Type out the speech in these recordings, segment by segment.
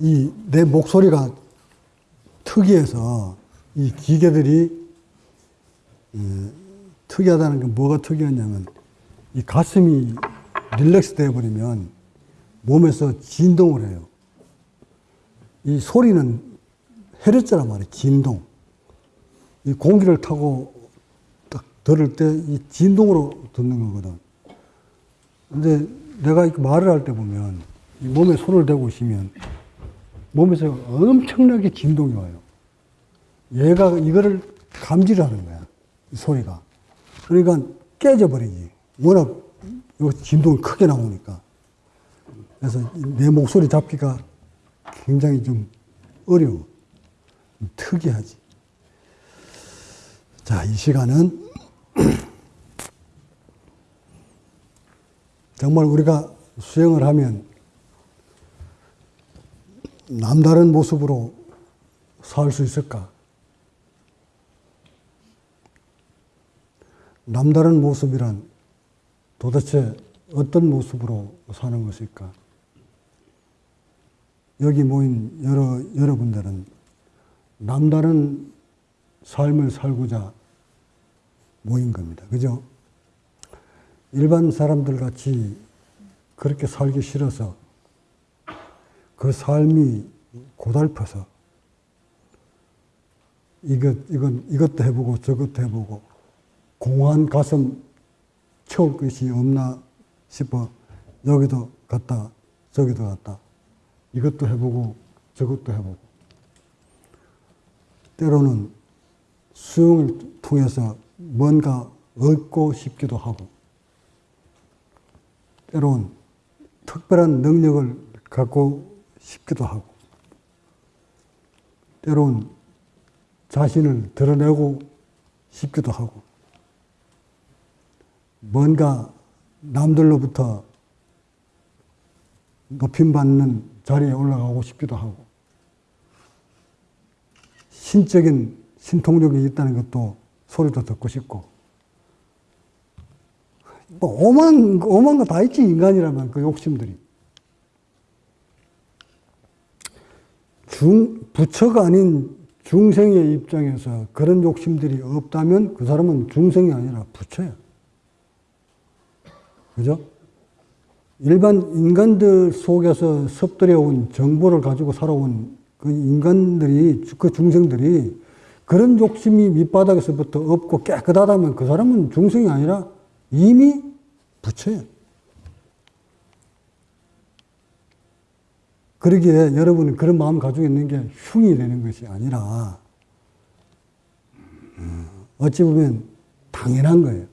이 내 목소리가 특이해서 이 기계들이 음, 특이하다는 게 뭐가 특이하냐면 이 가슴이 릴렉스 되어 버리면 몸에서 진동을 해요. 이 소리는 헤르츠란 말이에요. 진동. 이 공기를 타고 딱 들을 때 이 진동으로 듣는 거거든. 근데 내가 말을 할 때 보면 이 몸에 손을 대고 있으면 몸에서 엄청나게 진동이 와요. 얘가 이거를 감지를 하는 거야. 이 소리가. 그러니까 깨져버리지. 워낙 요 진동이 크게 나오니까. 그래서 내 목소리 잡기가 굉장히 좀 어려워. 특이하지. 자, 이 시간은 정말 우리가 수행을 하면 남다른 모습으로 살 수 있을까? 남다른 모습이란 도대체 어떤 모습으로 사는 것일까? 여기 모인 여러, 여러분들은 남다른 삶을 살고자 모인 겁니다. 그죠? 일반 사람들 같이 그렇게 살기 싫어서 그 삶이 고달퍼서 이것, 이건, 이것도 해보고 저것도 해보고 공허한 가슴 채울 것이 없나 싶어 여기도 갔다 저기도 갔다. 이것도 해보고 저것도 해보고. 때로는 수영을 통해서 뭔가 얻고 싶기도 하고. 때로는 특별한 능력을 갖고 싶기도 하고 때로는 자신을 드러내고 싶기도 하고 뭔가 남들로부터 높임받는 자리에 올라가고 싶기도 하고 신적인 신통력이 있다는 것도 소리도 듣고 싶고 뭐 오만 오만 거 다 있지 인간이라면 그 욕심들이 중 부처가 아닌 중생의 입장에서 그런 욕심들이 없다면 그 사람은 중생이 아니라 부처야. 그죠? 일반 인간들 속에서 섭들여온 정보를 가지고 살아온 그 인간들이, 그 중생들이 그런 욕심이 밑바닥에서부터 없고 깨끗하다면 그 사람은 중생이 아니라 이미 부처예 그러기에 여러분이 그런 마음 가지고 있는 게 흉이 되는 것이 아니라 어찌 보면 당연한 거예요.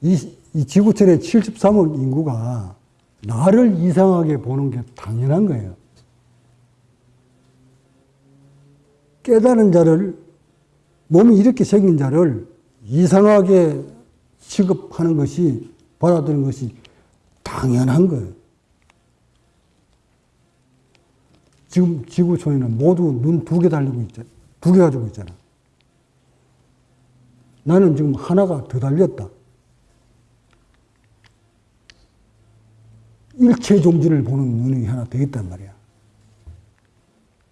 이, 이 지구촌의 73억 인구가 나를 이상하게 보는 게 당연한 거예요. 깨달은 자를, 몸이 이렇게 생긴 자를 이상하게 취급하는 것이, 받아들이는 것이 당연한 거예요. 지금 지구촌에는 모두 눈 두 개 달리고 있잖아. 두 개 가지고 있잖아. 나는 지금 하나가 더 달렸다. 일체 종지를 보는 눈이 하나 더 있단 말이야.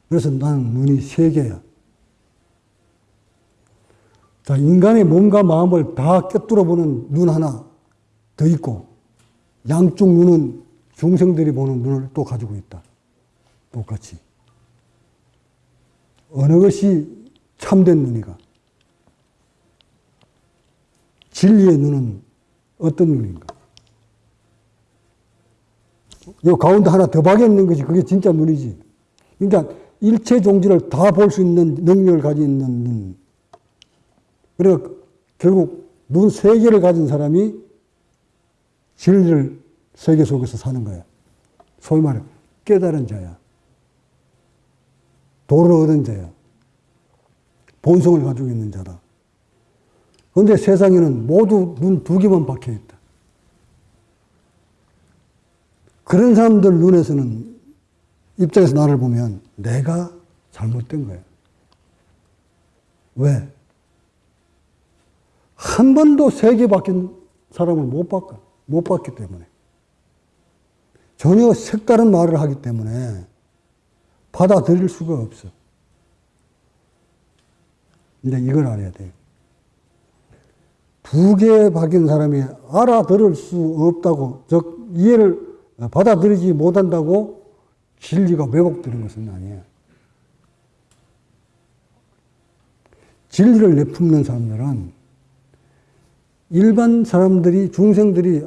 그래서 나는 눈이 세 개야. 자, 인간의 몸과 마음을 다 꿰뚫어 보는 눈 하나 더 있고, 양쪽 눈은 중생들이 보는 눈을 또 가지고 있다. 똑같이. 어느 것이 참된 눈이가? 진리의 눈은 어떤 눈인가? 요 가운데 하나 더 박여 있는 것이 그게 진짜 눈이지. 그러니까 일체 종지를 다 볼 수 있는 능력을 가지고 있는 눈. 그래서 결국 눈 세 개를 가진 사람이 진리를 세계 속에서 사는 거야. 소위 말해 깨달은 자야. 도를 얻은 자야. 본성을 가지고 있는 자다. 그런데 세상에는 모두 눈 두 개만 박혀 있다. 그런 사람들 눈에서는 입장에서 나를 보면 내가 잘못된 거야. 왜? 한 번도 세개 박힌 사람을. 못 봤기 때문에. 전혀 색다른 말을 하기 때문에 받아들일 수가 없어. 이제 이걸 알아야 돼요. 두개 박인 사람이 알아들을 수 없다고, 즉, 이해를 받아들이지 못한다고 진리가 왜곡되는 것은 아니에요. 진리를 내품는 사람들은 일반 사람들이, 중생들이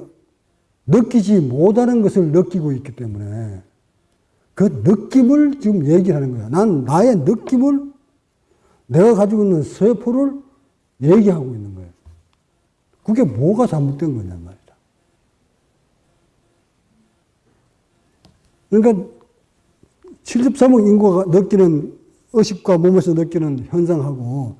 느끼지 못하는 것을 느끼고 있기 때문에 그 느낌을 지금 얘기하는 거야. 난 나의 느낌을 내가 가지고 있는 세포를 얘기하고 있는 거예요. 그게 뭐가 잘못된 거냔 말이다. 그러니까 73억 인구가 느끼는 의식과 몸에서 느끼는 현상하고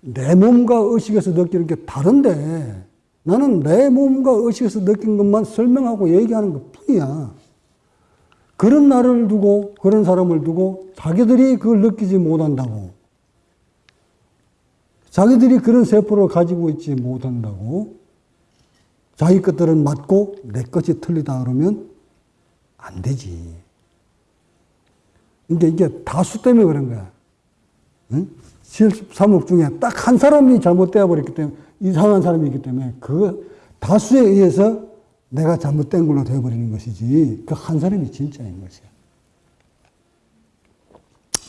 내 몸과 의식에서 느끼는 게 다른데 나는 내 몸과 의식에서 느낀 것만 설명하고 얘기하는 것 뿐이야. 그런 나를 두고, 그런 사람을 두고 자기들이 그걸 느끼지 못한다고. 자기들이 그런 세포를 가지고 있지 못한다고. 자기 것들은 맞고 내 것이 틀리다 그러면 안 되지. 근데 이게 다수 때문에 그런 거야. 응? 73억 중에 딱 한 사람이 잘못되어 버렸기 때문에, 이상한 사람이기 때문에, 그 다수에 의해서 내가 잘못된 걸로 되어버리는 것이지, 그 한 사람이 진짜인 것이야.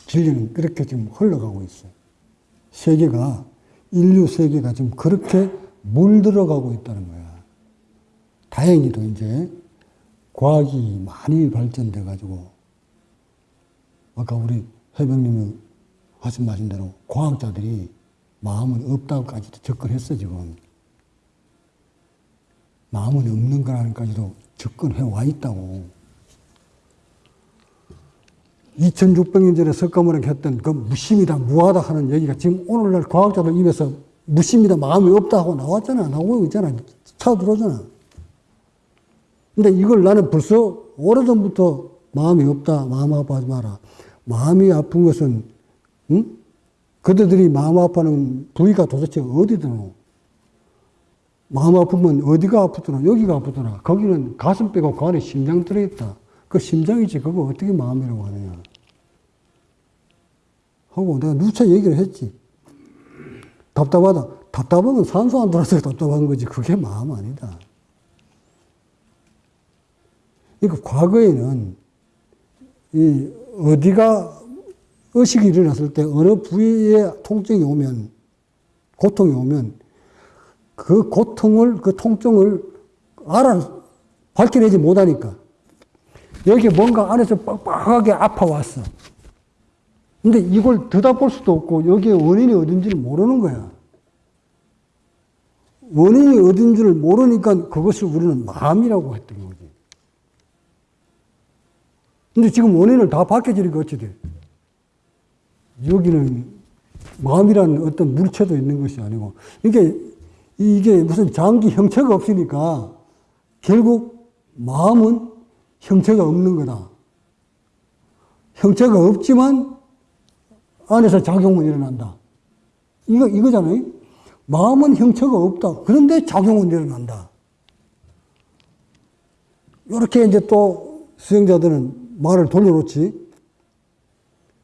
진리는 그렇게 지금 흘러가고 있어요. 세계가, 인류 세계가 지금 그렇게 물들어가고 있다는 거야. 다행히도 이제 과학이 많이 발전돼 가지고, 아까 우리 해병님이 하신 말씀대로 과학자들이 마음은 없다고까지도 접근했어, 지금. 마음은 없는 거라는까지도 접근해 와 있다고. 2600년 전에 석가모니 했던 그 무심이다, 무하다 하는 얘기가 지금 오늘날 과학자들 입에서 무심이다, 마음이 없다 하고 나왔잖아. 나오고 있잖아. 차 들어오잖아. 근데 이걸 나는 벌써 오래전부터 마음이 없다, 마음 아파하지 마라. 마음이 아픈 것은, 응? 그들이 마음 아파하는 부위가 도대체 어디더노? 마음 아프면 어디가 아프더라? 여기가 아프더라. 거기는 가슴 빼고 그 안에 심장 들어있다. 그 심장이지. 그거 어떻게 마음이라고 하느냐. 하고 내가 누차 얘기를 했지. 답답하다. 답답하면 산소 안 들어서 답답한 거지. 그게 마음 아니다. 그러니까 과거에는 이 어디가 의식이 일어났을 때 어느 부위에 통증이 오면 고통이 오면 그 고통을 그 통증을 알아 밝혀내지 못하니까 여기 뭔가 안에서 빡빡하게 아파왔어. 근데 이걸 들여다볼 수도 없고 여기에 원인이 어딘지를 모르는 거야. 원인이 어딘지를 모르니까 그것을 우리는 마음이라고 했던 거지. 근데 지금 원인을 다 밝혀지니까 어찌 돼? 여기는 마음이라는 어떤 물체도 있는 것이 아니고, 이게, 이게 무슨 장기 형체가 없으니까 결국 마음은 형체가 없는 거다. 형체가 없지만 안에서 작용은 일어난다. 이거, 이거잖아요. 마음은 형체가 없다. 그런데 작용은 일어난다. 이렇게 이제 또 수행자들은 말을 돌려놓지.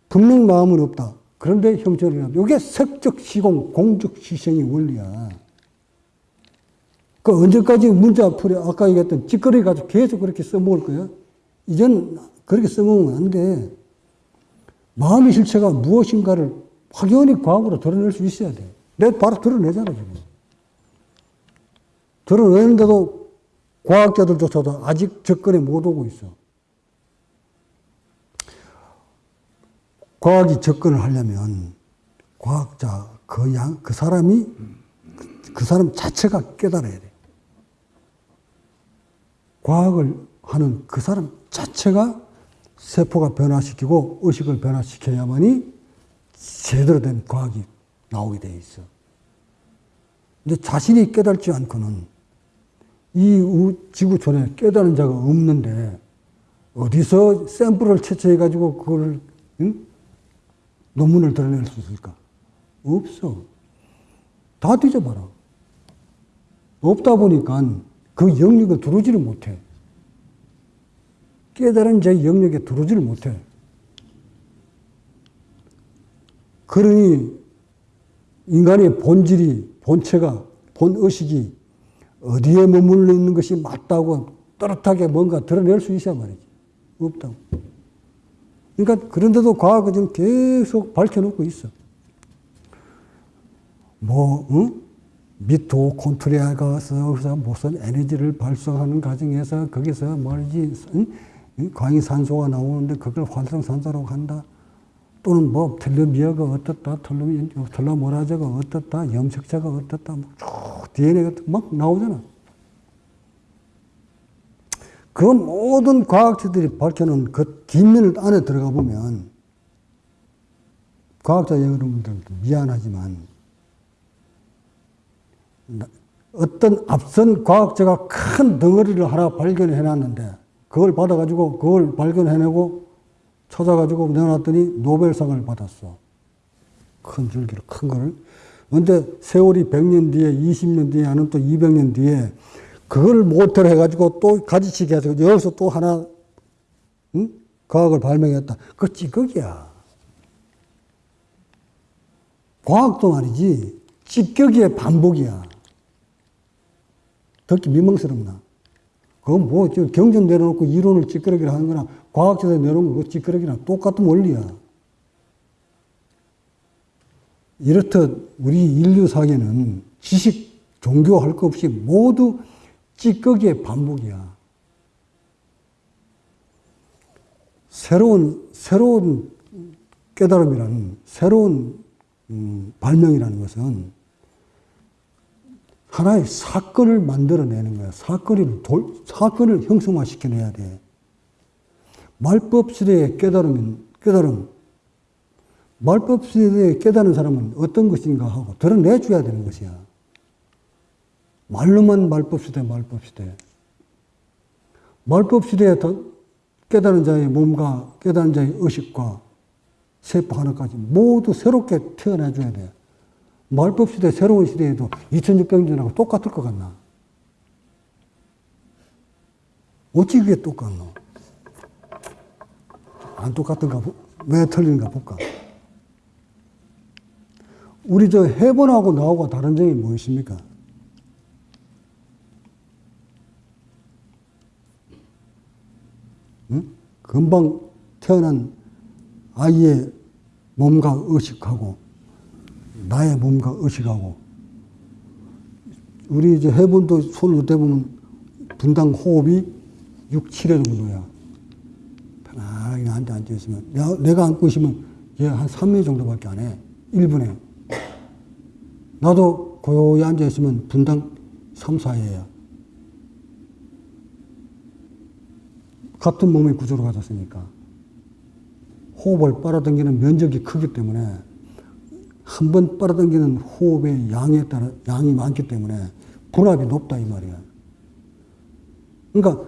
분명 마음은 없다. 그런데 형체는 일어난다. 이게 색적 시공, 공적 시생의 원리야. 그 언제까지 문자 풀이 아까 얘기했던 찌꺼리 가지고 계속 그렇게 써먹을 거야? 이젠 그렇게 써먹으면 안 돼. 마음의 실체가 무엇인가를 확연히 과학으로 드러낼 수 있어야 돼. 내가 바로 드러내잖아, 지금. 드러내는데도 과학자들조차도 아직 접근에 못 오고 있어. 과학이 접근을 하려면 과학자 그 양, 그 사람이 그, 그 사람 자체가 깨달아야 돼. 과학을 하는 그 사람 자체가 세포가 변화시키고 의식을 변화시켜야만이 제대로 된 과학이 나오게 돼 있어. 근데 자신이 깨달지 않고는 이 지구촌에 깨달은 자가 없는데 어디서 샘플을 채취해가지고 그걸 응? 논문을 드러낼 수 있을까? 없어. 다 뒤져봐라. 없다 보니까 그 영역을 들어오지를 못해. 깨달은 제 영역에 들어오지를 못해. 그러니 인간의 본질이, 본체가, 본의식이 어디에 머물러 있는 것이 맞다고 또렷하게 뭔가 드러낼 수 있어야 말이지. 없다고. 그러니까 그런데도 과학은 지금 계속 밝혀놓고 있어. 뭐, 응? 미토콘트리아 가서 거기서 무슨 에너지를 발생하는 과정에서 거기서 말이지, 응? 광이산소가 나오는데 그걸 활성산소라고 한다. 또는 뭐 텔레미아가 어떻다, 텔레모라자가 어떻다, 염색자가 어떻다, 막 DNA가 막 나오잖아. 그 모든 과학자들이 밝혀놓은 그 뒷면을 안에 들어가 보면 과학자 여러분들도 미안하지만 어떤 앞선 과학자가 큰 덩어리를 하나 발견해 놨는데 그걸 받아가지고 그걸 발견해내고 찾아가지고 내놨더니 노벨상을 받았어. 큰 줄기로 큰 거를. 근데 세월이 100년 뒤에 20년 뒤에 아니면 또 200년 뒤에 그걸 모터로 해가지고 또 가지치기 해서 여기서 또 하나, 응? 과학을 발명했다. 그거 찌꺼기야. 과학도 말이지, 찌꺼기의 반복이야. 듣기 민망스럽나? 그건 뭐, 경전 내려놓고 이론을 찌끄러기를 하는 거나, 과학자들 내려놓은 거 찌끄러기랑 똑같은 원리야. 이렇듯 우리 인류사계는 지식, 종교 할 것 없이 모두 찌꺼기의 반복이야. 새로운, 새로운 깨달음이라는, 새로운 음, 발명이라는 것은 하나의 사건을 만들어내는 거야. 사건을, 돌, 사건을 형성화시켜내야 돼. 말법 시대의 깨달음, 깨달음. 말법 시대에 깨달은 사람은 어떤 것인가 하고 드러내줘야 되는 것이야. 말로만 말법 시대, 말법 시대. 말법 시대에 깨달은 자의 몸과 깨달은 자의 의식과 세포 하나까지 모두 새롭게 태어나줘야 돼. 말법 시대, 새로운 시대에도 2600년하고 똑같을 것 같나? 어찌 그게 똑같노? 안 똑같은가, 왜 틀린가 볼까? 우리 저 해본하고 나하고 다른 점이 무엇입니까? 응? 금방 태어난 아이의 몸과 의식하고 나의 몸과 의식하고 우리 이제 해본도 손을 어때 보면 분당 호흡이 6, 7회 정도야. 편하게 앉아 앉아 있으면 내가, 앉고 있으면 얘 한 3회 정도밖에 안 해. 1분에. 나도 고요히 앉아 있으면 분당 3, 4회야. 같은 몸의 구조로 가졌으니까. 호흡을 빨아당기는 면적이 크기 때문에 한 번 빨아당기는 호흡의 양에 따라 양이 많기 때문에 분압이 높다 이 말이야. 그러니까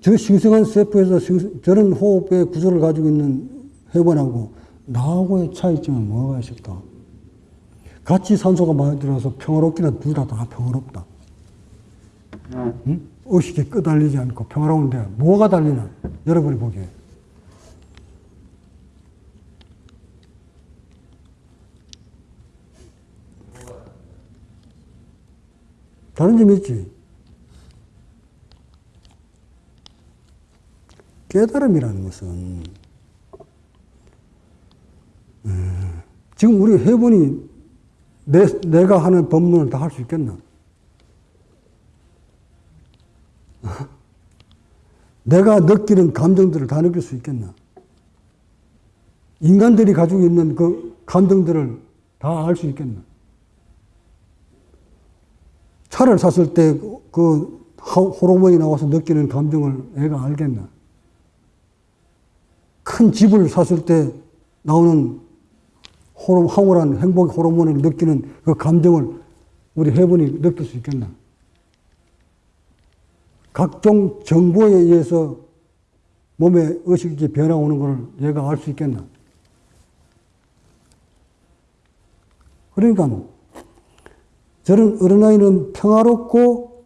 저 싱싱한 세포에서 싱, 저런 호흡의 구조를 가지고 있는 해본하고 나하고의 차이점은 뭐가 있을까? 같이 산소가 많이 들어서 평화롭기는 둘 다 다 평화롭다. 응? 의식이 끄달리지 않고 평화로운데 뭐가 달리나? 여러분이 보기에. 다른 점이 있지. 깨달음이라는 것은 음, 지금 우리 해본이 내, 내가 하는 법문을 다 할 수 있겠나? 내가 느끼는 감정들을 다 느낄 수 있겠나? 인간들이 가지고 있는 그 감정들을 다 알 수 있겠나? 차를 샀을 때 그 호르몬이 나와서 느끼는 감정을 애가 알겠나? 큰 집을 샀을 때 나오는 호르, 황홀한 행복 호르몬을 느끼는 그 감정을 우리 해본이 느낄 수 있겠나? 각종 정보에 의해서 몸에 의식이 변화 오는 것을 얘가 알 수 있겠나? 그러니까 저런 어린아이는 평화롭고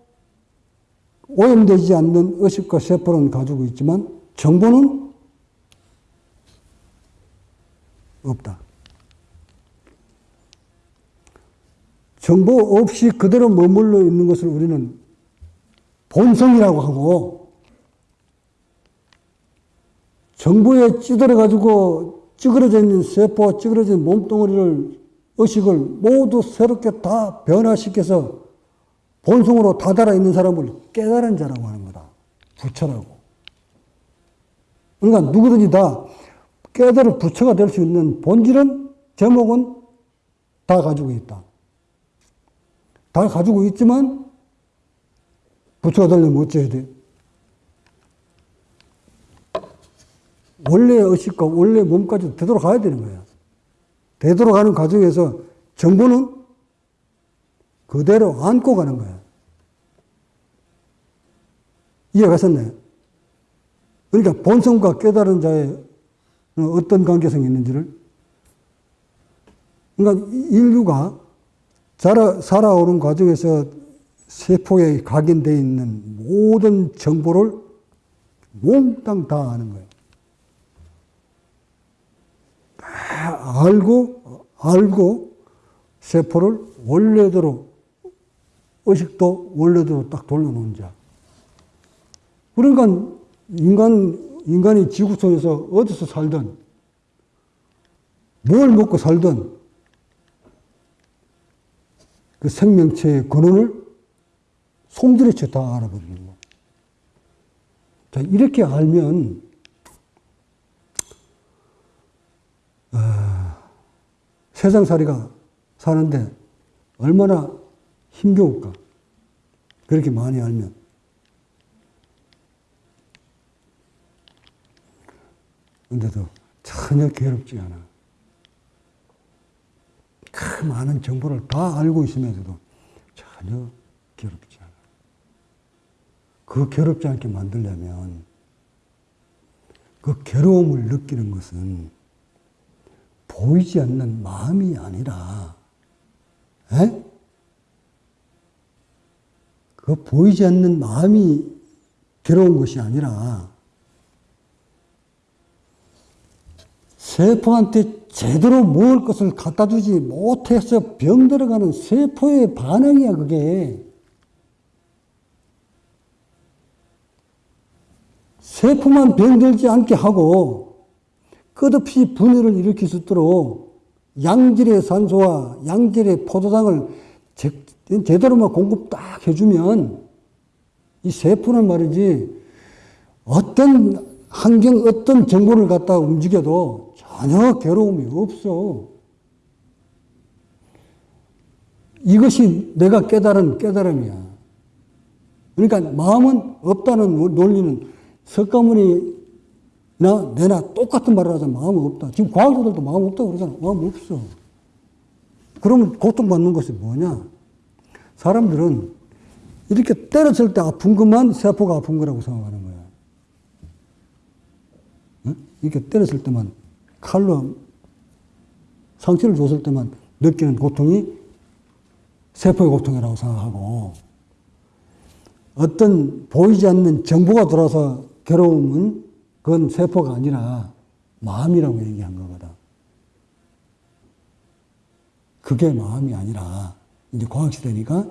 오염되지 않는 의식과 세포는 가지고 있지만 정보는 없다. 정보 없이 그대로 머물러 있는 것을 우리는 본성이라고 하고 정보에 찌들어 가지고 찌그러져 있는 세포, 찌그러진 몸뚱어리를 의식을 모두 새롭게 다 변화시켜서 본성으로 다달아 있는 사람을 깨달은 자라고 하는 거다. 부처라고. 그러니까 누구든지 다 깨달을 부처가 될 수 있는 본질은 제목은 다 가지고 있다. 다 가지고 있지만 부처가 되려면 어째야 돼? 원래 의식과 원래 몸까지 되돌아가야 되는 거야. 되돌아가는 과정에서 정보는 그대로 안고 가는 거야. 이해가셨네? 그러니까 본성과 깨달은 자의 어떤 관계성이 있는지를 그러니까 인류가 자라, 살아오는 과정에서 세포에 각인되어 있는 모든 정보를 몽땅 다 아는 거예요. 다 알고, 알고 세포를 원래대로, 의식도 원래대로 딱 돌려놓은 자. 그러니까 인간, 인간이 지구촌에서 어디서 살든, 뭘 먹고 살든, 그 생명체의 근원을 솜들이쳐 다 알아버리는 거. 자, 이렇게 알면, 어, 세상살이가 사는데 얼마나 힘겨울까. 그렇게 많이 알면. 근데도 전혀 괴롭지 않아. 그 많은 정보를 다 알고 있으면서도 전혀 괴롭지 않아. 그 괴롭지 않게 만들려면 그 괴로움을 느끼는 것은 보이지 않는 마음이 아니라, 에? 그 보이지 않는 마음이 괴로운 것이 아니라, 세포한테 제대로 먹을 것을 갖다 주지 못해서 병 들어가는 세포의 반응이야, 그게. 세포만 병들지 않게 하고 끝없이 분해를 일으킬 수 있도록 양질의 산소와 양질의 포도당을 제, 제대로만 공급 딱 해주면 이 세포는 말이지 어떤 환경, 어떤 정보를 갖다 움직여도 전혀 괴로움이 없어. 이것이 내가 깨달은 깨달음이야. 그러니까 마음은 없다는 논리는 석가모니 나 내나 똑같은 말을 하잖아. 마음은 없다. 지금 과학자들도 마음 없다고 그러잖아. 마음 없어. 그러면 고통받는 것이 뭐냐? 사람들은 이렇게 때렸을 때 아픈 것만 세포가 아픈 거라고 생각하는 거야. 응? 이렇게 때렸을 때만 칼로 상처를 줬을 때만 느끼는 고통이 세포의 고통이라고 생각하고 어떤 보이지 않는 정보가 들어와서 괴로움은 그건 세포가 아니라 마음이라고 얘기한 거거든. 그게 마음이 아니라 이제 과학시대니까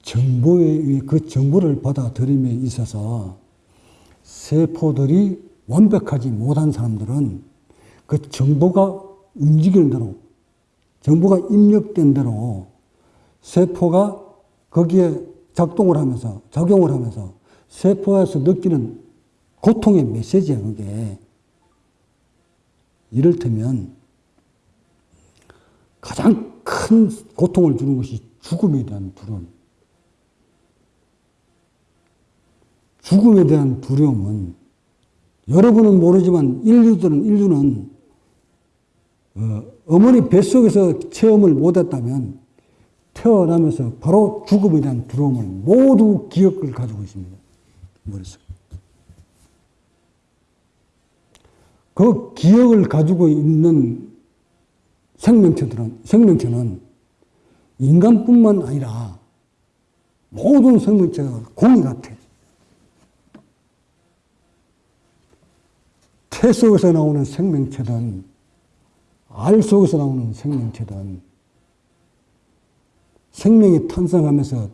정보의 그 정보를 받아들임에 있어서 세포들이 완벽하지 못한 사람들은 그 정보가 움직이는 대로, 정보가 입력된 대로 세포가 거기에 작동을 하면서, 작용을 하면서 세포에서 느끼는 고통의 메시지야, 그게. 이를테면 가장 큰 고통을 주는 것이 죽음에 대한 두려움. 죽음에 대한 두려움은 여러분은 모르지만 인류들은, 인류는 어, 머니 뱃속에서 체험을 못했다면 태어나면서 바로 죽음에 대한 두려움을 모두 기억을 가지고 있습니다. 머릿속에. 그 기억을 가지고 있는 생명체들은, 생명체는 인간뿐만 아니라 모든 생명체가 공이 같아. 태 속에서 나오는 생명체든 알 속에서 나오는 생명체든 생명이 탄생하면서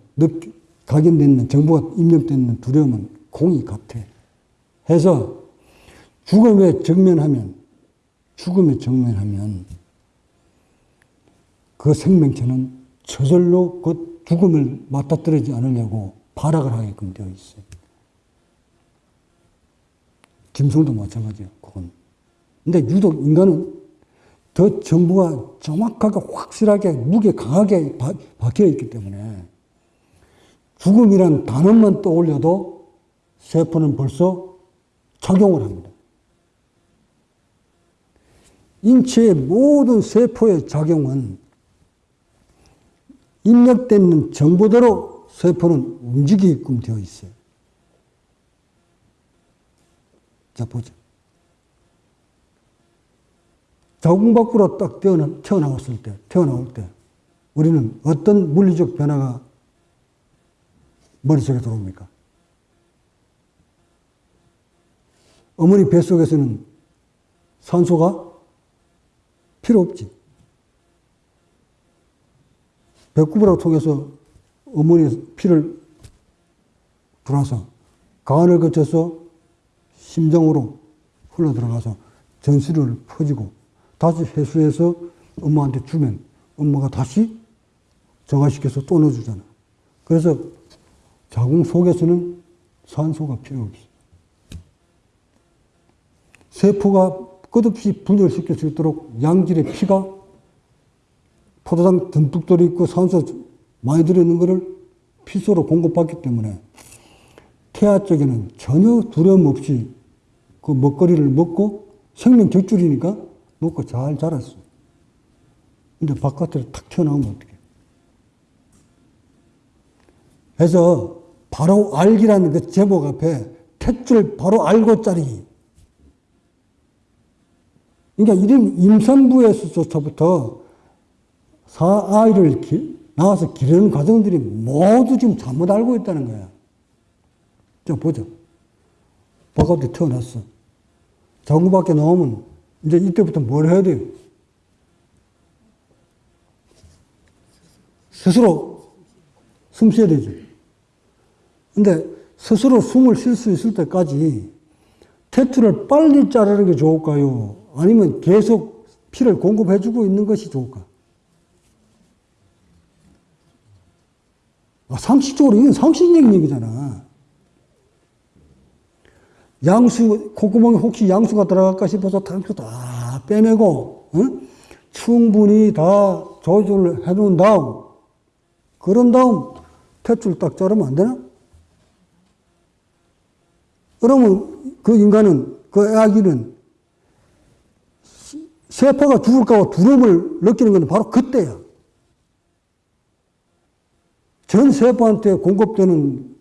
각인되는 정보가 입력되는 두려움은 공이 같아. 해서 죽음에 직면하면 죽음에 직면하면 그 생명체는 저절로 그 죽음을 맞닥뜨리지 않으려고 발악을 하게끔 되어 있어요. 짐승도 마찬가지예요. 그건. 근데 유독 인간은 더 정보가 정확하게 확실하게 무게 강하게 바, 박혀 있기 때문에 죽음이란 단어만 떠올려도 세포는 벌써 작용을 합니다. 인체의 모든 세포의 작용은 입력되는 정보대로 세포는 움직이게끔 되어 있어요. 자, 보죠. 자궁 밖으로 딱 태어나, 태어나왔을 때, 태어나올 때, 우리는 어떤 물리적 변화가 머릿속에 들어옵니까? 어머니 뱃속에서는 산소가 필요 없지. 배구부를 통해서 어머니의 피를 들어와서 간을 거쳐서 심장으로 흘러 들어가서 전술을 퍼지고 다시 회수해서 엄마한테 주면 엄마가 다시 정화시켜서 또 넣어주잖아. 그래서 자궁 속에서는 산소가 필요 없어. 세포가 끝없이 분열시킬 수 있도록 양질의 피가 포도당 듬뿍 들어있고 산소 많이 들어있는 것을 피소로 공급받기 때문에 태아 쪽에는 전혀 두려움 없이 그 먹거리를 먹고 생명 격줄이니까 먹고 잘 자랐어. 근데 바깥으로 탁 튀어나오면 어떡해. 그래서 바로 알기라는 그 제목 앞에 탯줄 바로 알고 짜리. 그러니까 이런 임산부에서부터 사아이를 기, 나와서 기르는 과정들이 모두 지금 잘못 알고 있다는 거야. 자, 보죠. 바깥에 태어났어. 자궁 밖에 나오면 이제 이때부터 뭘 해야 돼요? 스스로 숨 쉬어야 되죠. 근데 스스로 숨을 쉴 수 있을 때까지 테트를 빨리 자르는 게 좋을까요? 아니면 계속 피를 공급해주고 있는 것이 좋을까? 아, 상식적으로 이건 상식적인 얘기잖아. 양수, 콧구멍에 혹시 양수가 들어갈까 싶어서 탕수 다 빼내고, 응? 충분히 다 조절을 해 놓은 다음, 그런 다음, 탯줄 딱 자르면 안 되나? 그러면 그 인간은, 그 아기는 세포가 죽을까봐 두려움을 느끼는 건 바로 그때야. 전 세포한테 공급되는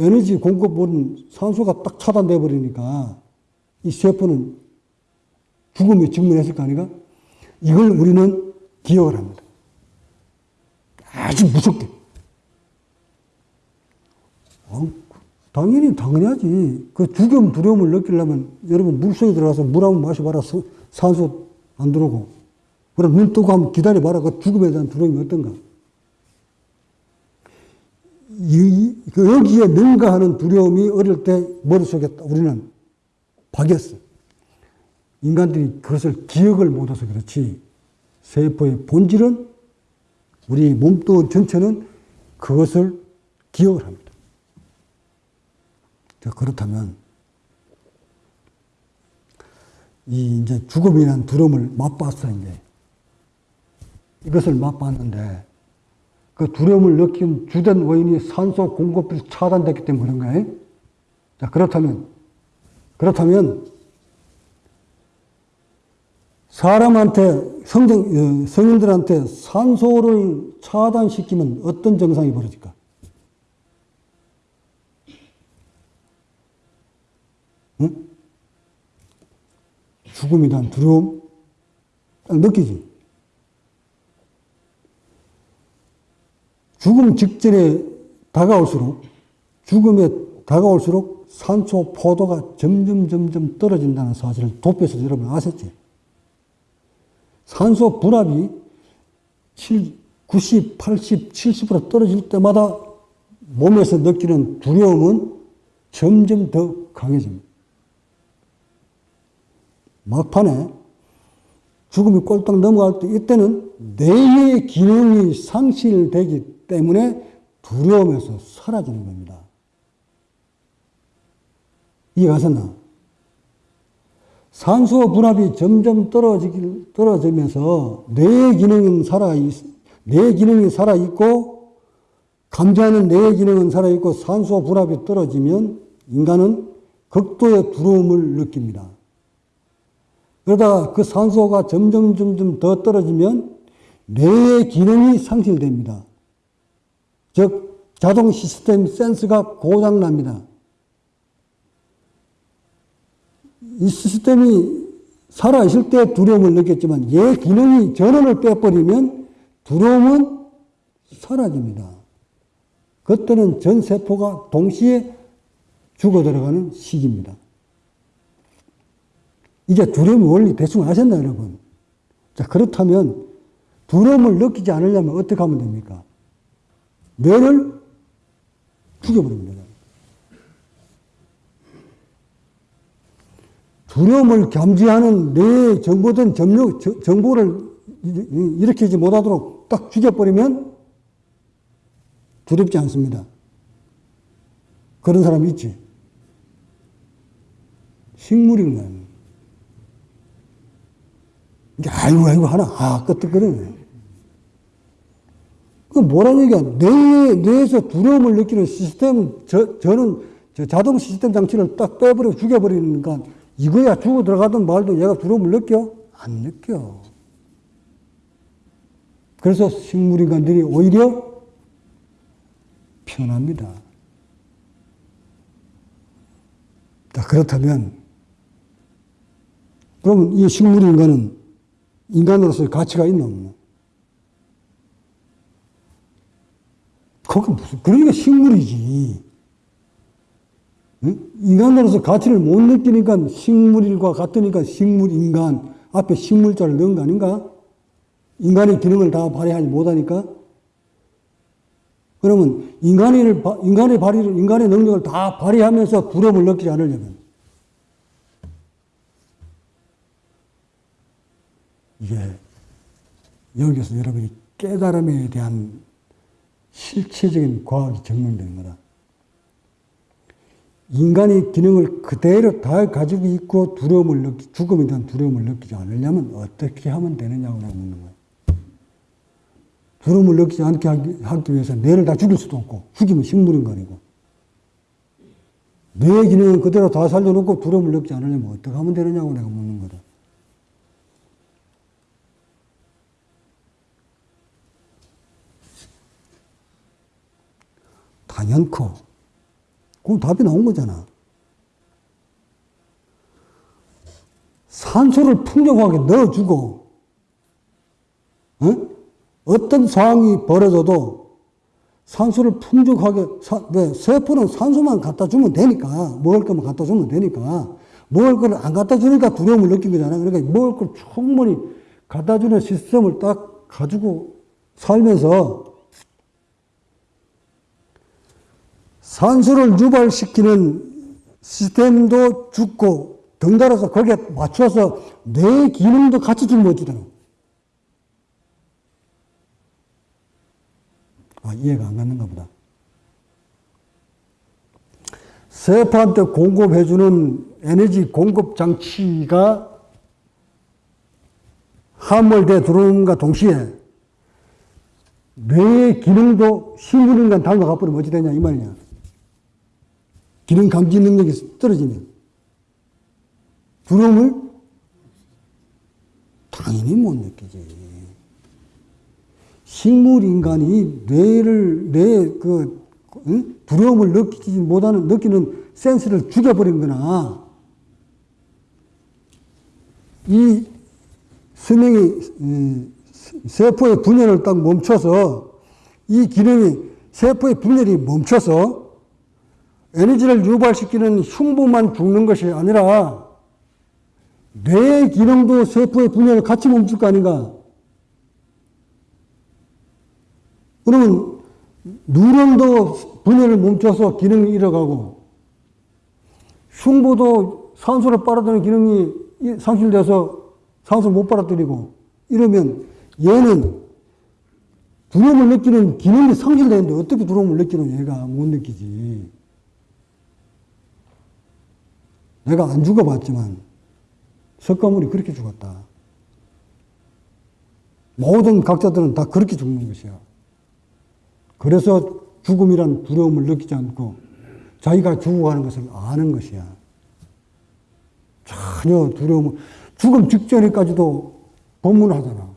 에너지 공급은 산소가 딱 차단돼 버리니까 이 세포는 죽음에 직면했을 거 아닌가? 이걸 우리는 기억을 합니다. 아주 무섭게. 어, 당연히 당연하지. 그 죽음 두려움을 느끼려면 여러분 물속에 들어가서 물 한번 마셔봐라. 산소 안 들어오고. 그럼 눈 뜨고 한번 기다려봐라. 그 죽음에 대한 두려움이 어떤가? 이, 그 여기에 능가하는 두려움이 어릴 때 머릿속에 우리는 박였어. 인간들이 그것을 기억을 못해서 그렇지. 세포의 본질은 우리 몸뚱 전체는 그것을 기억을 합니다. 그렇다면 이 이제 죽음이라는 두려움을 맛봤어 이제 이것을 맛봤는데 그 두려움을 느낀 주된 원인이 산소 공급이 차단됐기 때문에 그런 거예요. 자, 그렇다면, 그렇다면, 사람한테, 성정, 어, 성인들한테 산소를 차단시키면 어떤 증상이 벌어질까? 죽음에 대한 두려움? 딱 느끼지? 죽음 직전에 다가올수록 죽음에 다가올수록 산소 포도가 점점 점점 떨어진다는 사실을 도표에서 여러분 아셨지? 산소 분압이 7, 90, 80, 70% 떨어질 때마다 몸에서 느끼는 두려움은 점점 더 강해집니다. 막판에 죽음이 꼴딱 넘어갈 때 이때는 뇌의 기능이 상실되기 때문에 두려움에서 사라지는 겁니다. 이해가셨나? 산소 분압이 점점 떨어지기, 떨어지면서 뇌의 기능은 살아, 뇌 기능이 살아있고, 감지하는 뇌의 기능은 살아있고, 산소 분압이 떨어지면 인간은 극도의 두려움을 느낍니다. 그러다가 그 산소가 점점 점점 더 떨어지면 뇌의 기능이 상실됩니다. 즉, 자동 시스템 센스가 고장납니다. 이 시스템이 살아있을 때 두려움을 느꼈지만 얘 기능이 전원을 빼버리면 두려움은 사라집니다. 그때는 전 세포가 동시에 죽어 들어가는 시기입니다. 이제 두려움의 원리 대충 아셨나요, 여러분? 자, 그렇다면 두려움을 느끼지 않으려면 어떻게 하면 됩니까? 뇌를 죽여버리면 됩니다. 두려움을 감지하는 뇌에 정보된 점력, 정보를 일으키지 못하도록 딱 죽여버리면 두렵지 않습니다. 그런 사람 있지. 식물인 거야. 이게 아이고, 아이고 하나, 아, 끄떡거리네. 그 뭐라는 얘기야. 뇌, 뇌에서 두려움을 느끼는 시스템, 저, 저는 저 자동 시스템 장치를 딱 빼버리고 죽여버리니까 이거야 죽어 들어가든 말든 얘가 두려움을 느껴? 안 느껴. 그래서 식물인간들이 오히려 편합니다. 자, 그렇다면, 그러면 이 식물인간은 인간으로서의 가치가 있나 없나? 그게 무슨, 그러니까 식물이지. 응? 인간으로서 가치를 못 느끼니까 식물과 같으니까 식물인간 앞에 식물자를 넣은 거 아닌가? 인간의 기능을 다 발휘하지 못하니까? 그러면 인간의, 인간의 발휘를, 인간의 능력을 다 발휘하면서 두려움을 느끼지 않으려면 이게 여기서 여러분이 깨달음에 대한 실체적인 과학이 증명되는 거다. 인간의 기능을 그대로 다 가지고 있고 두려움을 느끼, 죽음에 대한 두려움을 느끼지 않으려면 어떻게 하면 되느냐고 묻는 거야. 두려움을 느끼지 않게 하기, 하기 위해서 뇌를 다 죽일 수도 없고, 죽이면 식물인간이고. 뇌의 기능은 그대로 다 살려놓고 두려움을 느끼지 않으려면 어떻게 하면 되느냐고 내가 묻는 거다. 당연코. 그럼 답이 나온 거잖아. 산소를 풍족하게 넣어주고, 어? 어떤 상황이 벌어져도 산소를 풍족하게, 사, 왜? 세포는 산소만 갖다 주면 되니까, 먹을 거만 갖다 주면 되니까, 먹을 거를 안 갖다 주니까 두려움을 느낀 거잖아. 그러니까 먹을 걸 충분히 갖다 주는 시스템을 딱 가지고 살면서 산소를 유발시키는 시스템도 죽고 덩달아서 거기에 맞춰서 뇌 기능도 같이 짊어지잖아. 아, 이해가 안 가는가 보다. 세포한테 공급해주는 에너지 공급 장치가 함몰돼 들어오는가 동시에 뇌의 기능도 식물인간 닮아가 버리면 어찌 되냐 이 말이냐. 기능 감지 능력이 떨어지면 두려움을 당연히 못 느끼지. 식물 인간이 뇌를 뇌그 응? 두려움을 느끼지 못하는 느끼는 센스를 죽여버린 거나 이 수명이 세포의 분열을 딱 멈춰서 이 기능이 세포의 분열이 멈춰서 에너지를 유발시키는 흉부만 죽는 것이 아니라 뇌의 기능도 세포의 분열을 같이 멈출 거 아닌가? 그러면 누런도 분열을 멈춰서 기능이 잃어가고 흉부도 산소를 빨아들이는 기능이 상실돼서 산소를 못 빨아들이고 이러면 얘는 두려움을 느끼는 기능이 상실되는데 어떻게 두려움을 느끼는 얘가 못 느끼지. 내가 안 죽어봤지만 석가모니 그렇게 죽었다. 모든 각자들은 다 그렇게 죽는 것이야. 그래서 죽음이란 두려움을 느끼지 않고 자기가 죽어가는 것을 아는 것이야. 전혀 두려움을, 죽음 직전에까지도 법문하잖아.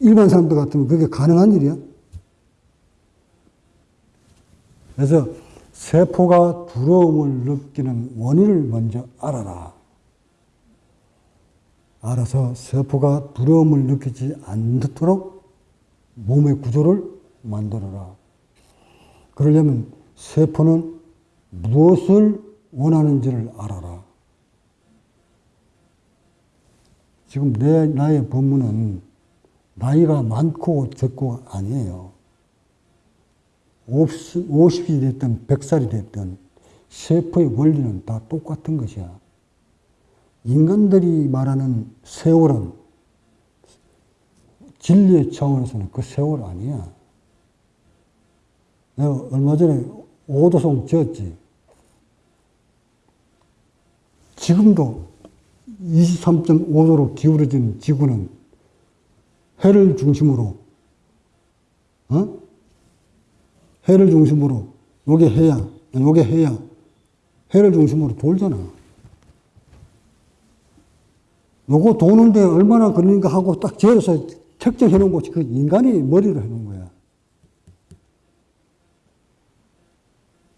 일반 사람들 같으면 그게 가능한 일이야? 그래서 세포가 두려움을 느끼는 원인을 먼저 알아라. 알아서 세포가 두려움을 느끼지 않도록 몸의 구조를 만들어라. 그러려면 세포는 무엇을 원하는지를 알아라. 지금 내, 나의 법문은 나이가 많고 적고 아니에요. 50, 50이 됐든 100살이 됐든 세포의 원리는 다 똑같은 것이야. 인간들이 말하는 세월은 진리의 차원에서는 그 세월 아니야. 내가 얼마 전에 오도송 지었지. 지금도 23.5도로 기울어진 지구는 해를 중심으로, 어? 해를 중심으로, 요게 해야, 요게 해야, 해를 중심으로 돌잖아. 요거 도는데 얼마나 걸리는가 하고 딱 재어서 책정해 놓은 것이 그 인간이 머리로 해 놓은 거야.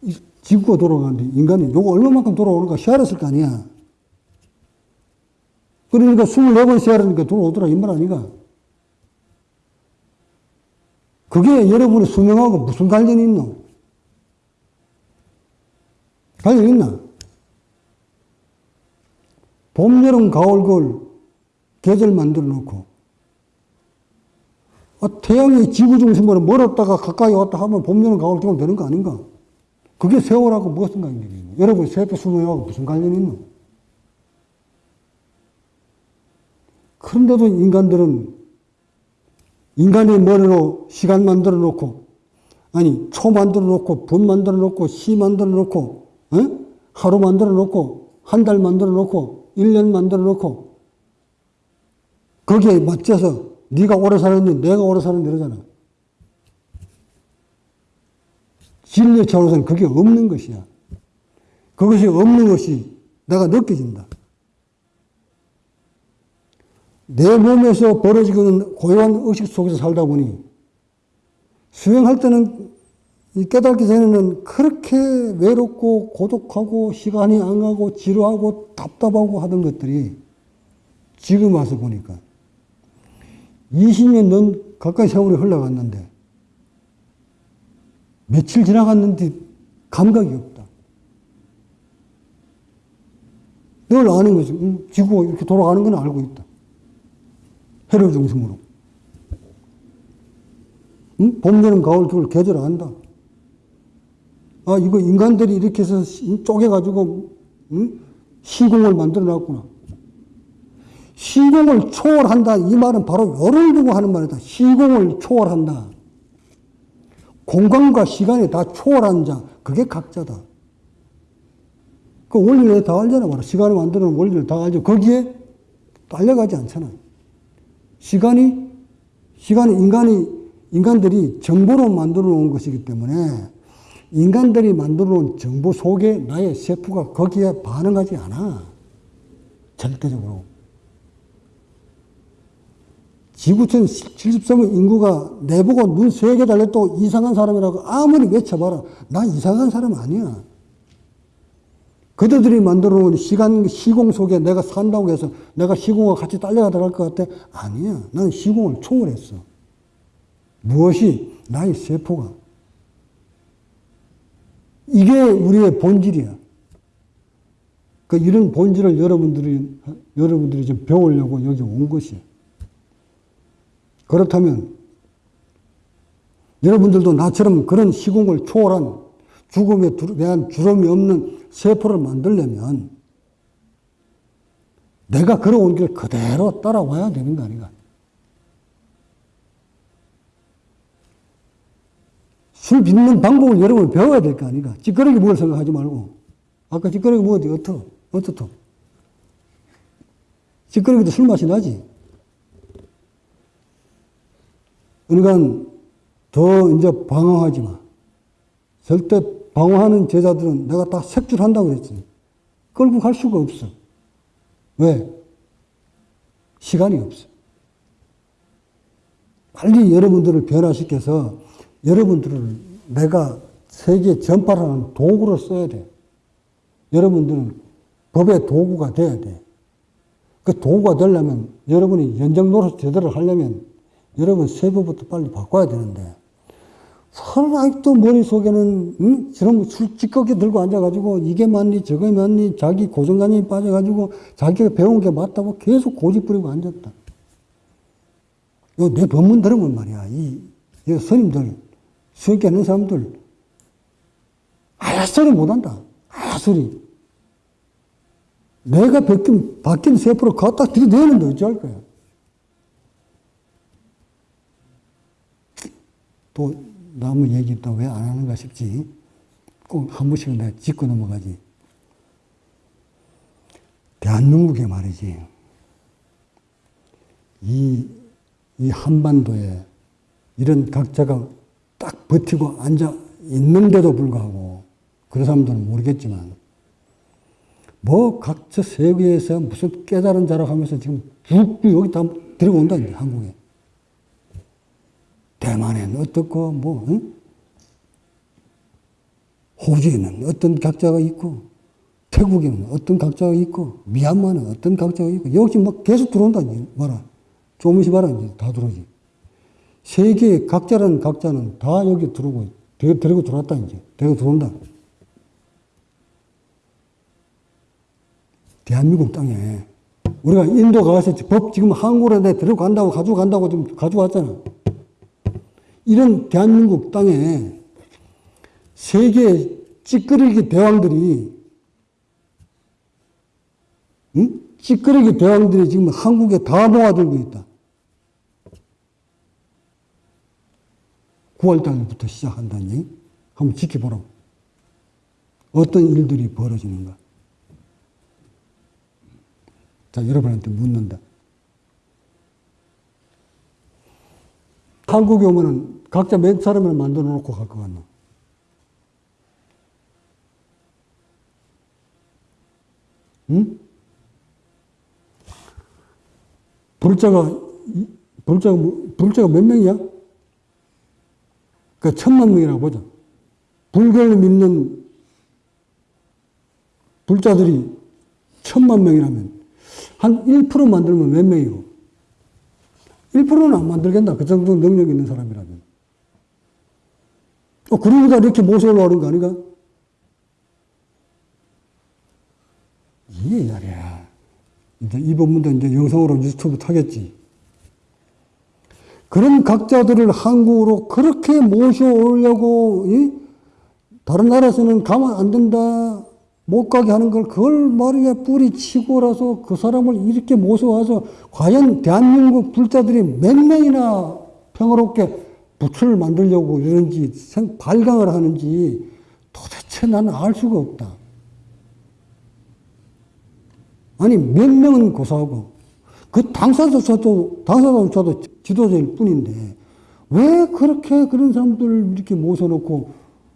이 지구가 돌아가는데 인간이 요거 얼마만큼 돌아오는가 시알았을 거 아니야. 그러니까 24번 시알으니까 돌아오더라 이 말 아닌가. 그게 여러분의 수명하고 무슨 관련이 있노? 관련 있나? 봄, 여름, 가을, 겨울 계절 만들어 놓고 아, 태양이 지구 중심으로 멀었다가 가까이 왔다 하면 봄, 여름, 가을, 겨울 되는 거 아닌가? 그게 세월하고 무슨 관련이 있노? 여러분 세포 수명하고 무슨 관련이 있노? 그런데도 인간들은 인간의 머리로 시간 만들어 놓고, 아니, 초 만들어 놓고, 분 만들어 놓고, 시 만들어 놓고, 어? 하루 만들어 놓고, 한 달 만들어 놓고, 1년 만들어 놓고, 거기에 맞춰서 네가 오래 살았니, 내가 오래 살았니 이러잖아. 진리의 차원에서는 그게 없는 것이야. 그것이 없는 것이 내가 느껴진다. 내 몸에서 벌어지는 고요한 의식 속에서 살다 보니 수행할 때는 깨닫기 전에는 그렇게 외롭고 고독하고 시간이 안 가고 지루하고 답답하고 하던 것들이 지금 와서 보니까 20년 넘 가까이 세월이 흘러갔는데 며칠 지나갔는데 감각이 없다. 늘 아는 거지. 음, 지구가 이렇게 돌아가는 건 알고 있다. 해를 중심으로. 응? 봄, 여름, 가을, 겨울 계절 안다. 아, 이거 인간들이 이렇게 해서 쪼개가지고, 응? 시공을 만들어 놨구나. 시공을 초월한다. 이 말은 바로 열을 두고 하는 말이다. 시공을 초월한다. 공간과 시간이 다 초월한 자. 그게 각자다. 그 원리를 다 알잖아. 시간을 만드는 원리를 다 알죠. 거기에 딸려가지 않잖아. 시간이, 시간이 인간이, 인간들이 정보로 만들어 놓은 것이기 때문에 인간들이 만들어 놓은 정보 속에 나의 세포가 거기에 반응하지 않아. 절대적으로. 지구촌 73억 인구가 내보고 눈 세 개 달렸다고 이상한 사람이라고 아무리 외쳐봐라. 나 이상한 사람 아니야. 그들이 만들어 놓은 시간, 시공 속에 내가 산다고 해서 내가 시공과 같이 딸려가 들어갈 것 같아? 아니야. 나는 시공을 초월했어. 무엇이? 나의 세포가. 이게 우리의 본질이야. 그 이런 본질을 여러분들이, 여러분들이 좀 배우려고 여기 온 것이야. 그렇다면, 여러분들도 나처럼 그런 시공을 초월한 죽음에 대한 두려움이 없는 세포를 만들려면 내가 걸어온 길 그대로 따라와야 되는 거 아닌가. 술 빚는 방법을 여러분 배워야 될 거 아닌가. 찌끄러기 먹을 생각하지 말고. 아까 찌끄러기 먹었지, 어떠? 어떻어? 찌끄러기도 술 맛이 나지. 그러니까 더 이제 방황하지 마. 절대 방황하는 제자들은 내가 다 색출한다고 그랬지. 끌고 갈 수가 없어. 왜? 시간이 없어. 빨리 여러분들을 변화시켜서 여러분들을 내가 세계 전파라는 도구로 써야 돼. 여러분들은 법의 도구가 돼야 돼. 그 도구가 되려면 여러분이 연장 노릇 제대로 하려면 여러분 세부부터 빨리 바꿔야 되는데 서로 아직도 머릿속에는 응? 저런 술 찌꺼기 들고 앉아가지고 이게 맞니 저게 맞니 자기 고정관념이 빠져가지고 자기가 배운 게 맞다고 계속 고집 부리고 앉았다. 내 법문 들으면 말이야. 이, 이 스님들, 수익 하는 사람들 아야 소리 못한다. 아야 소리. 내가 바뀐, 바뀐 세포를 갖다 들이대는데 어찌할 거야. 또 남의 얘기 또 왜 안 하는가 싶지. 꼭 한 번씩은 내가 짚고 넘어가지. 대한민국에 말이지. 이, 이 한반도에 이런 각자가 딱 버티고 앉아 있는데도 불구하고 그런 사람들은 모르겠지만 뭐 각자 세계에서 무슨 깨달은 자라고 하면서 지금 쭉 여기 다 들어온다 한국에. 대만에는 어떻고 뭐 응? 호주에는 어떤 각자가 있고 태국에는 어떤 각자가 있고 미얀마는 어떤 각자가 있고 역시 막 계속 들어온다 봐라 조금씩 봐라 이제 다 들어오지. 세계의 각자라는 각자는 다 여기 들어오고 데리고 들어왔다 이제. 데리고 들어온다. 대한민국 땅에 우리가 인도 가서 법 지금 한국으로 내 데리고 간다고 가지고 간다고 지금 가져왔잖아 이런 대한민국 땅에 세계 찌끄러기 대왕들이 응? 찌끄러기 대왕들이 지금 한국에 다 모아들고 있다. 9월달부터 시작한다니 한번 지켜보라고. 어떤 일들이 벌어지는가. 자, 여러분한테 묻는다. 한국에 오면은 각자 몇 사람을 만들어 놓고 갈 것 같나? 응? 불자가, 불자가, 뭐- 불자가 몇 명이야? 그 천만 명이라고 보자. 불교를 믿는 불자들이 천만 명이라면 한 1% 만들면 몇 명이고? 1%는 안 만들겠나? 그 정도 능력 있는 사람이라면. 어, 그러고다 이렇게 모셔오려는 거 아닌가? 이게 말이야. 이제 이 법문도 이제 영상으로 유튜브 타겠지. 그런 각자들을 한국으로 그렇게 모셔오려고, 이? 다른 나라에서는 가면 안 된다. 못 가게 하는 걸 그걸 말이야 뿌리치고라서 그 사람을 이렇게 모셔와서 과연 대한민국 불자들이 몇 명이나 평화롭게 부처를 만들려고 이러는지 생, 발광을 하는지 도대체 나는 알 수가 없다. 아니 몇 명은 고사하고 그 당사자조차도 당사자조차도 지도자일 뿐인데 왜 그렇게 그런 사람들을 이렇게 모셔놓고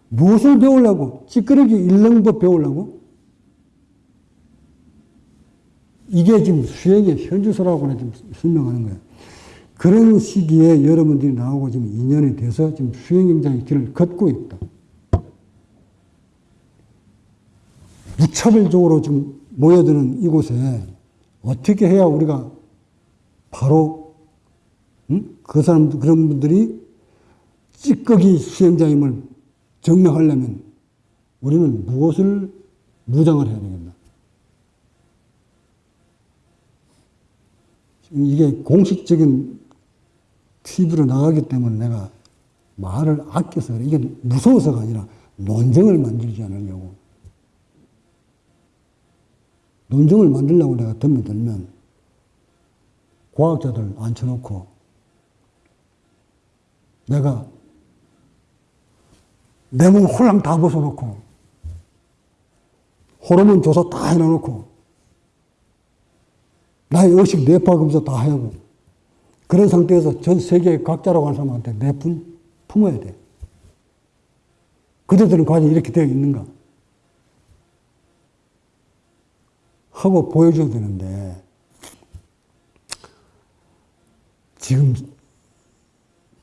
무엇을 배우려고 찌끄러기 일렁법 배우려고 이게 지금 수행의 현주소라고 지금 설명하는 거예요. 그런 시기에 여러분들이 나오고 지금 2년이 돼서 지금 수행행장의 길을 걷고 있다. 무차별적으로 지금 모여드는 이곳에 어떻게 해야 우리가 바로 음? 그 사람 그런 분들이 찌꺼기 수행자임을 증명하려면 우리는 무엇을 무장을 해야 되겠나? 지금 이게 공식적인 TV로 나가기 때문에 내가 말을 아껴서 그래. 이게 무서워서가 아니라 논쟁을 만들지 않으려고. 논쟁을 만들려고 내가 덤에 들면 과학자들 앉혀놓고 내가 내 몸 홀랑 다 벗어놓고 호르몬 조사 다 해놔놓고 나의 의식 뇌파 검사 다 하고 그런 상태에서 전 세계 각자라고 하는 사람한테 내품 품어야 돼. 그들들은 과연 이렇게 되어 있는가? 하고 보여줘야 되는데 지금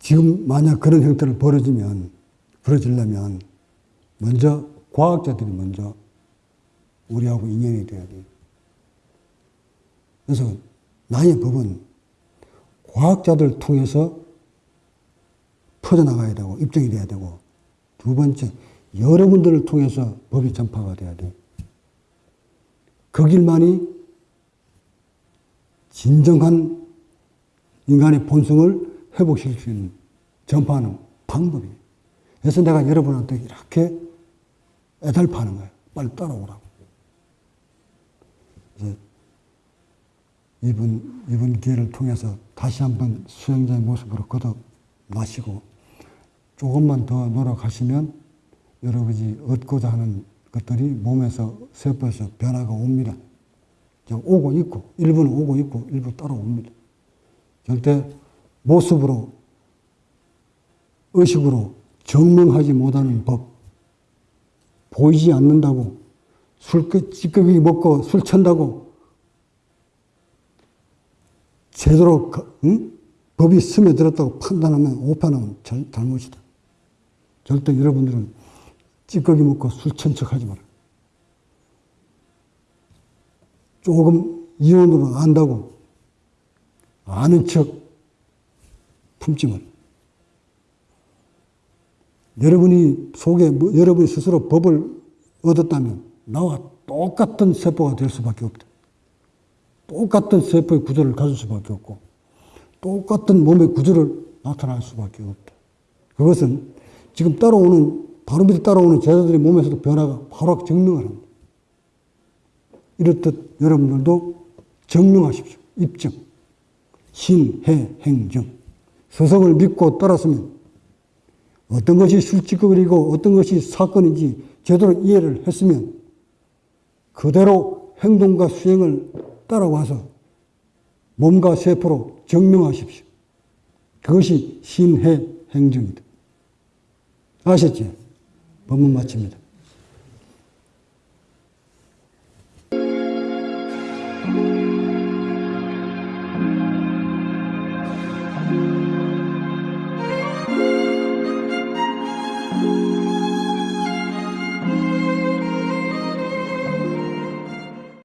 지금 만약 그런 형태를 벌어지면 벌어지려면 먼저 과학자들이 먼저 우리하고 인연이 돼야 돼. 그래서 나의 법은 과학자들 통해서 퍼져나가야 되고 입증이 돼야 되고 두 번째 여러분들을 통해서 법이 전파가 돼야 돼. 그 길만이 진정한 인간의 본성을 회복시킬 수 있는 전파하는 방법이에요. 그래서 내가 여러분한테 이렇게 애달파는 거예요. 빨리 따라오라고. 이번, 이번 기회를 통해서 다시 한번 수행자의 모습으로 거듭나시고 조금만 더 노력하시면 여러분이 얻고자 하는 것들이 몸에서 세포에서 변화가 옵니다. 오고 있고 일부는 오고 있고 일부 따라옵니다. 절대 모습으로 의식으로 증명하지 못하는 법 보이지 않는다고 술 찌꺼기 먹고 술 찬다고 제대로 응? 법이 스며들었다고 판단하면 오판하면 잘, 잘못이다. 절대 여러분들은 찌꺼기 먹고 술찬척 하지 마라. 조금 이론으로 안다고 아는 척 품지 마라. 여러분이 속에, 뭐, 여러분이 스스로 법을 얻었다면 나와 똑같은 세포가 될 수밖에 없다. 똑같은 세포의 구조를 가질 수밖에 없고, 똑같은 몸의 구조를 나타날 수밖에 없다. 그것은 지금 따라오는, 바로 밑에 따라오는 제자들의 몸에서도 변화가 바로 증명을 합니다. 이렇듯 여러분들도 증명하십시오. 입증. 신, 해, 행정. 서성을 믿고 따랐으면 어떤 것이 술찌꺼기고 어떤 것이 사건인지 제대로 이해를 했으면 그대로 행동과 수행을 따라와서 몸과 세포로 증명하십시오. 그것이 신해 행정이다. 아셨지? 법문 마칩니다.